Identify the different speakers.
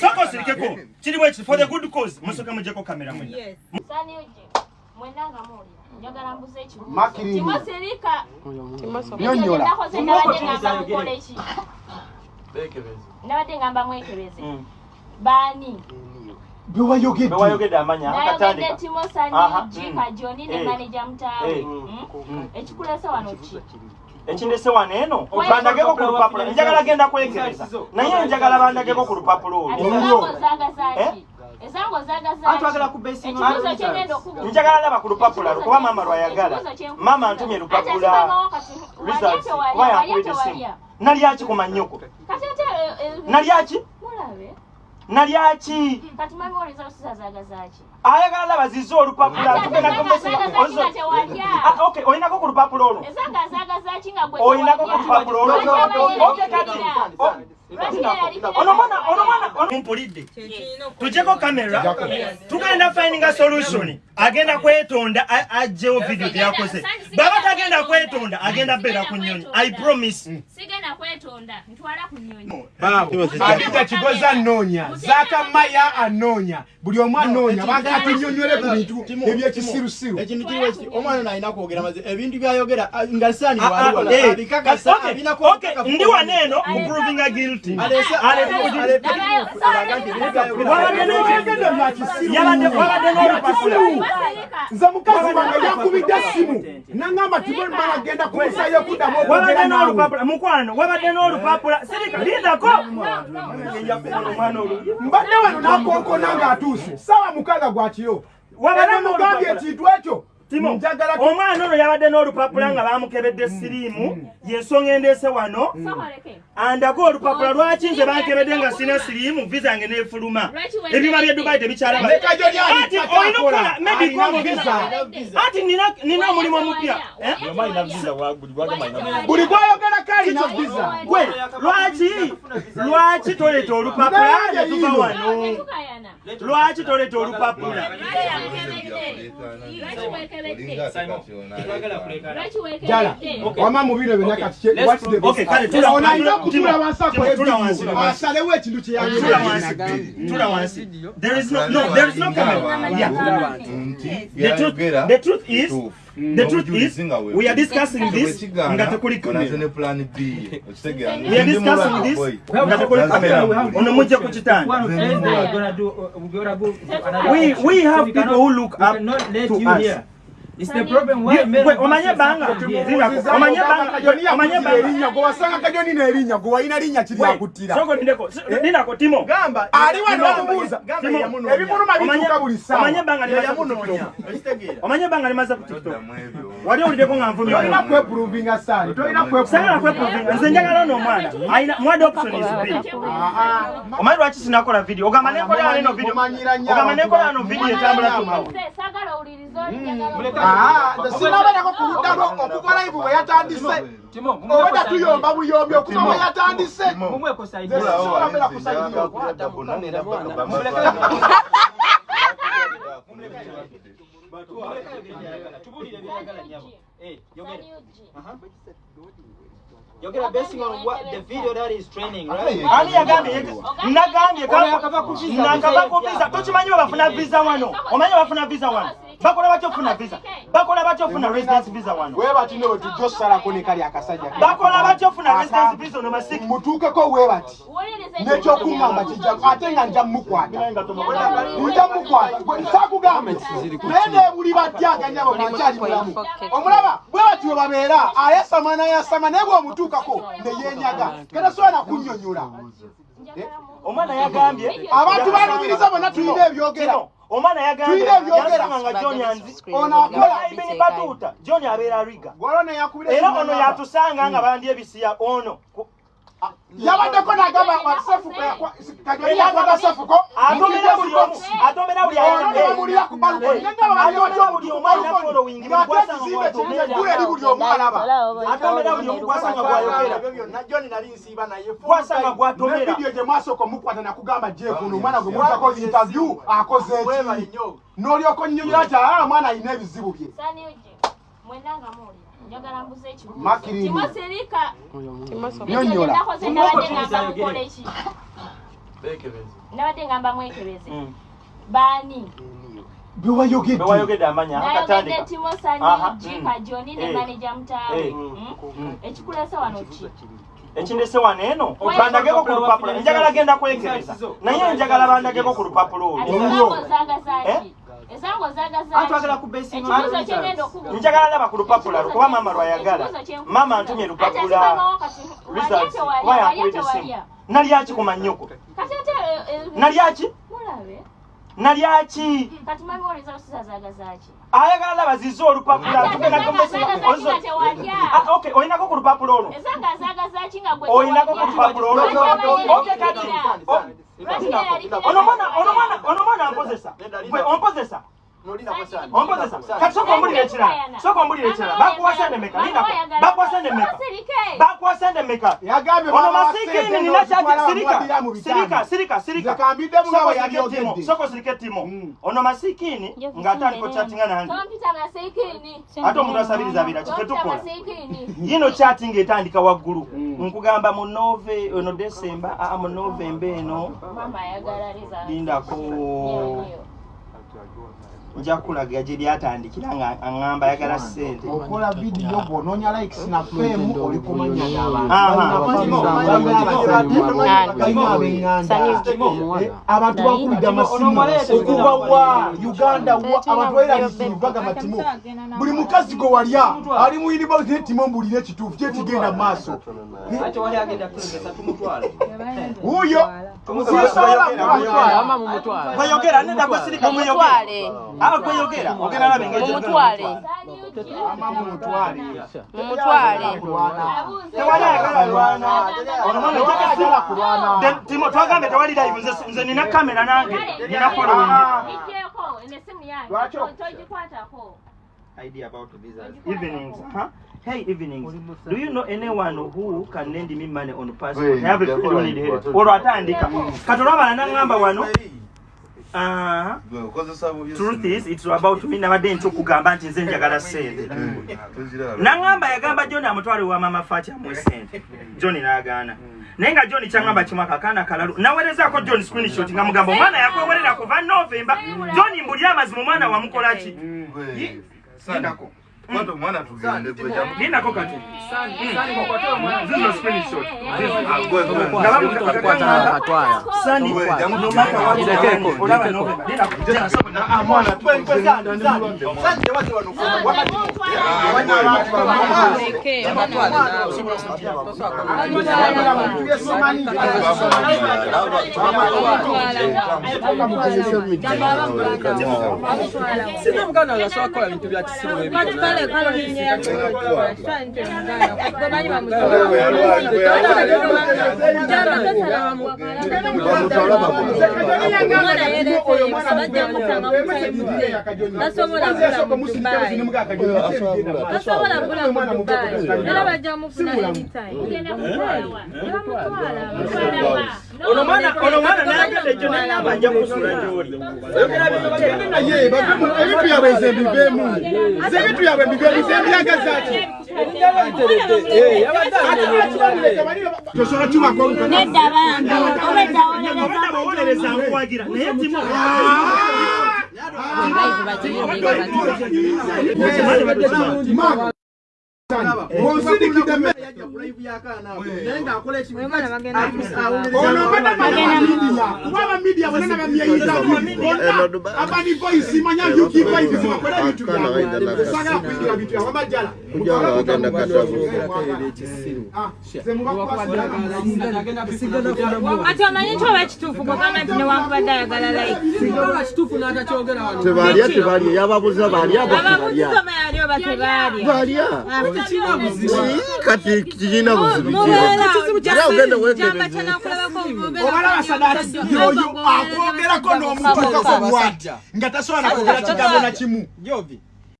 Speaker 1: soko sirikeko kiri bwekiti for the good cause musoke mujeko kamera mwena
Speaker 2: uje. Mwendanga muli. Njagala mbuze ekibuuzo.
Speaker 3: Makirindi.
Speaker 2: Timo Serika.
Speaker 3: Nyonnyola.
Speaker 2: Ekyo nabadde ngamba mukola eki. Nabadde ngamba mwekebeze. Baani.
Speaker 3: Bewayogedde.
Speaker 2: Nayogedde
Speaker 1: akatandika
Speaker 2: Timo
Speaker 1: Aha,
Speaker 2: Sani,
Speaker 1: mm.
Speaker 2: Jika Joni ne
Speaker 1: Eh.
Speaker 2: manager mutaawe.
Speaker 1: Eh.
Speaker 2: Mm? Ekikulese wano ki?
Speaker 1: Ekindese wano eno bandageko ku lupapula njagala genda kwekebeza naye njagala bandageko ku lupapula
Speaker 2: Ate
Speaker 1: olwo Eh?
Speaker 2: ki? Ezango zagaza
Speaker 4: Ate
Speaker 2: ki?
Speaker 4: wagala ku base
Speaker 2: Ekibuuzo kye ngenda okubuuza.
Speaker 1: njagala laba ku lupapula lwokuba maama lwayagala. Maama antumye lupapula. Results kuba yankubira essimu nalyaki ku
Speaker 2: eh,
Speaker 1: nalyaki nalyaki ayagala laba zize olupapula ok olinako ku lupapula olwo
Speaker 2: Ezanga zagaza ki nga gwe
Speaker 1: olinako ku
Speaker 2: tewalya?
Speaker 1: lupapula olwo
Speaker 2: Lwaki
Speaker 1: Ok,
Speaker 2: abaye
Speaker 1: kati
Speaker 2: yalirira?
Speaker 1: Oh,
Speaker 2: Lwaki yalirira?
Speaker 1: ono mwana mumpulidde tujeko kamera tugenda findinga solution. Agenda kwetonda a- aggyewo video teyakoze baba tagenda kwetonda agenda beera ku nyonyi i promise.
Speaker 3: Anita Kigozi anoonya, Zaaka Maya anoonya, buli omu anoonya, baagala tunyonnyole ku bintu ebyekisirusiru.
Speaker 5: omwana ono alina kwogera maze ebintu byayogera nga saani waliwo abikakasa
Speaker 1: okay,
Speaker 5: abinako
Speaker 1: okay, ndi wano eno muprovinga guilty Wabadde n'olupapula.
Speaker 3: Nze mukazi wange yankubidde essimu, n'angamba Tiboni Mala agenda kumusayo kuddamu
Speaker 1: wabadde n'olupapula mukwano wabadde n'olupapula sirika lindako.
Speaker 3: Mbadde wano n'akonkona ng'atuuse. Ssaawa mukaaga gwa kiro
Speaker 1: Wabadde
Speaker 3: era mugambye ekintu ekyo
Speaker 1: timo
Speaker 3: njagala
Speaker 1: omwana ono yabadde n'olupapula nga bamukebedde siriimu yensonga endeese wano. Andako olupapula lwaki nze bankebedde nga sina siriimu visa yange neefuluma? Ebyuma bye dubai tebikyalaba
Speaker 3: leka gyo lyali
Speaker 1: Ati olina okukola maybe
Speaker 3: alina
Speaker 1: kongo
Speaker 3: visa
Speaker 1: visa. ati nina nina omulimu omupya eh?
Speaker 3: buli gwayogerako alina visa.
Speaker 1: Gwe lwaki? Lwaki toleeta olupapula ne tuva wano. Lwaki toleeta olupapula
Speaker 3: jala. wama mu bino byonna kati what's the
Speaker 1: Okay, kale, tula-
Speaker 3: ono alina
Speaker 1: tula-
Speaker 3: okutula wansi akole
Speaker 1: tula
Speaker 3: ebizibu
Speaker 1: tula wansi.
Speaker 3: asalewo ekintu kye
Speaker 1: tula
Speaker 3: yagenda
Speaker 1: tula wansi there is no no there is no camera yeah. The truth the truth is the truth is we are discussing this we are discussing this we have people who look up to us.
Speaker 4: It's the problem why men
Speaker 1: gwe
Speaker 4: of
Speaker 1: omanye
Speaker 4: us
Speaker 1: banga.
Speaker 4: are here.
Speaker 1: Zirako, omanye banga
Speaker 3: kajoni
Speaker 1: omanye
Speaker 3: yakutira
Speaker 1: banga.
Speaker 3: erinnya gwe wasanga kajoni n'erinnya gwe walina linnya kiri akuttira
Speaker 1: soko lindeko lindako timo.
Speaker 5: Gamba
Speaker 3: ali wano omubuuza
Speaker 5: gamba
Speaker 1: Timo,
Speaker 5: yamunoonya.
Speaker 3: ebimuluma bituuka buli
Speaker 1: omanye
Speaker 3: ssaawa
Speaker 1: banga limaze ku
Speaker 5: yamunoonya
Speaker 1: TikTok.
Speaker 5: okitegeera
Speaker 1: omanye banga limaze ku tiktok wali owuliddeko nga nvumya
Speaker 3: tolina
Speaker 1: omuntu.
Speaker 3: kwepuruvinga saani tolina
Speaker 1: sagala kweprovinga. Nze njagala ono omwana. Ayina mwad option is big omanyi lwaki sinakola video? Ogamba nekola wano eno video. ogamba nekola wano video etambula tumawo
Speaker 3: Sinabalako ku ludda lwo okukola ivu bwe yatandise oba tatuyomba buyombi okuva bwe yatandise
Speaker 4: mumweko side. Nyabo. Eh, yogera.
Speaker 2: Sani uji.
Speaker 4: Yogera basing on what the video that is training, right?
Speaker 1: ani yagambye nagambye
Speaker 4: Ono yakava ku visa,
Speaker 1: nakava
Speaker 4: visa
Speaker 1: ku
Speaker 4: ye-
Speaker 1: visa. Tokimanyi bafuna visa wano omanyi bafuna visa wano bakola batya ofuna visa. bakola batya ofuna residence visa wano
Speaker 3: webati ne wetujja osalako ne kali akasajja
Speaker 1: bakola batya ofuna residence visa ono masiki
Speaker 3: mutuukeko webati nekyokuŋŋamba kijja ate nga nja mukwata nja mukwata Gwe sakugamba naye nebuli batyaganyabo nakyali mulamu. Omulaba bwe bati we babeera ayasama nayasama naye bw'omutuukako neyenyaga katasobola nakunnyonnyola
Speaker 1: omwana yagambye
Speaker 3: abantu balumiriza bonna tulina ebyogera.
Speaker 1: Omwana nga john abeera riga. Era ono yatusanga nga bandya ebisiya ono.
Speaker 3: Yabaddeko nagamba sefuko
Speaker 1: atomera buli omu
Speaker 3: nebamulira ku balukoni
Speaker 1: atomera buli omu alina
Speaker 3: ngate ekizimbe kirimu eri buli omu alaba
Speaker 1: atomera buli omu gwasanga gwayogera
Speaker 5: John nali nsiiba naye
Speaker 1: gwasanga gwatomera
Speaker 3: nevidiyo gye mwasooka omukwata nakugamba jeekuno omwana gwe mutako interview akoze eki n'olyoka onnyonnyola nti aa mwana alina ebizibu bye
Speaker 2: Sani uji. Mwendanga muli. Njagala mbuze ekibuuzo.
Speaker 3: Makirindi.
Speaker 2: Timo Serika.
Speaker 3: Nyonnyola.
Speaker 2: Ekyo nakoze nabadde ngamba mukola eki? nabadde ngamba mwekebeze baani
Speaker 1: bewayogedde amanya
Speaker 2: nayogedde timosani
Speaker 1: Aha,
Speaker 2: jika
Speaker 1: mm.
Speaker 2: joni ne
Speaker 1: Eh.
Speaker 2: maneja mutaawe
Speaker 1: Eh.
Speaker 2: Mm? ekikulesa wano ki?
Speaker 1: Ekindese wano eno? Bandageko ku lupapula. Njagala genda kwekebeza naye njagala bandageko ku lupapula
Speaker 2: ati
Speaker 1: olwo
Speaker 2: ezango zagaza
Speaker 1: Eh?
Speaker 2: ki ezango
Speaker 1: Atwagala
Speaker 2: zagaza
Speaker 1: ku
Speaker 2: ki ekibuuzo kyegenda okubuuza.
Speaker 1: Njagala laba ku lupapula lwo maama lwayagala. maama antumye lupapula. Kuba yankubira essimu nalyaki ku
Speaker 2: eh, eh,
Speaker 1: nalyaki nalyaki ayagala laba zize olupapula tugenda Ah, okay olinako ku lupapula olwo olinako ku lupapula olwo Okay, kati Oh, ono mwana ompozesa ompozesa kati soka ombulira ekirala soka ombulira ekirala bakuwa sente meka linako bakuwa sente meka bakuwa sente meka
Speaker 3: yagambye
Speaker 1: ono
Speaker 3: baba
Speaker 1: masikini
Speaker 3: sente
Speaker 1: nina kyati
Speaker 3: n'okutwala mu
Speaker 1: sirika sirika sirika sirika
Speaker 3: Nze kambiddemu nga
Speaker 1: Soko
Speaker 3: yabyogedde.
Speaker 1: timo soko sirike timo ono masikini ng'atandika chattinga nange
Speaker 2: tompita masikini
Speaker 1: ate omuntu asabiriza abira kife
Speaker 2: tompita
Speaker 1: tukola
Speaker 2: masikini
Speaker 1: yino chatting etandika waggulu nkugamba mu nove ono desemba aa mu novemba eno
Speaker 2: mama ayagala liza
Speaker 1: lindako nja kulaga gye byatandikira nga aŋŋamba ayagala ssente.
Speaker 3: Okola vidiyo bw'onoonya likes na fame oli kumanya
Speaker 1: Aha.
Speaker 3: balina ab'eŋŋanda abantu bakubidde amasimu. okuva wa uganda wa abantu balina bisiivaga matimo buli mukazi gwe walya ali mu univesity netimo mbulire ekituufu kyekigenda mu maaso. Wuuyo sisobola kumutwala
Speaker 1: kweyogera nenda gwesirika kweyogera engeri
Speaker 4: Mumutwale.
Speaker 3: mumutwale
Speaker 1: twagambe tewali live nze nina kamera nange nina following idea about visas. Evenings, huh? Hey, evenings. Do you know anyone who can lend me money on passport? I have a friend need help. Olwo atandika. Katolaba nangamba wano. Ah, truth is it's about me nabadde nti okugamba nti nze njagala ssente. Nangamba yagamba John amutwale wa mama Fatia mu ssente. John n'agaana. Naye nga John kyangamba kimu akakaana kalalu. Naweerezaako John screenshot nga mugamba omwana yakwewerera kuva November. John mbuli amazima omwana wamukola ki? Lindako.
Speaker 6: omwana tugende gwe
Speaker 1: Lindako kati. Zino screenshot. Sani, no matter what you do, olaba November. Lindako. Jana, soko na-
Speaker 3: mwana sanje wati wano wakati
Speaker 7: sina muganda wange asobola kukola bintu bya kisimu
Speaker 4: tasobola kugula mu dubai era bajja mufuna anytime
Speaker 1: Ono mwana ono mwana n'ayagala ekyo n'agamba nja kusula gy'oli.
Speaker 3: naye bavemu ebintu byabwe nze mbiveemu nze ebintu byabwe mbiveemu nze mbyagazaki tosobola tubako
Speaker 2: nedda bambi obedda
Speaker 1: Obadde bawolereza nkuwagira naye Timo
Speaker 3: onsidikidde me ono mbadde bonna abani voice manya yuki byabwe bintu byabwe
Speaker 4: omanyi nti oba kituufu gwogamba nti newankubadde ayagala
Speaker 8: tebalya tebalya yababuza balya balya kati kirina buzibu
Speaker 3: yoyo akwogerako n'omutuukako bwati nga tasobola nakwogera kigambo na kimu.
Speaker 7: Jovi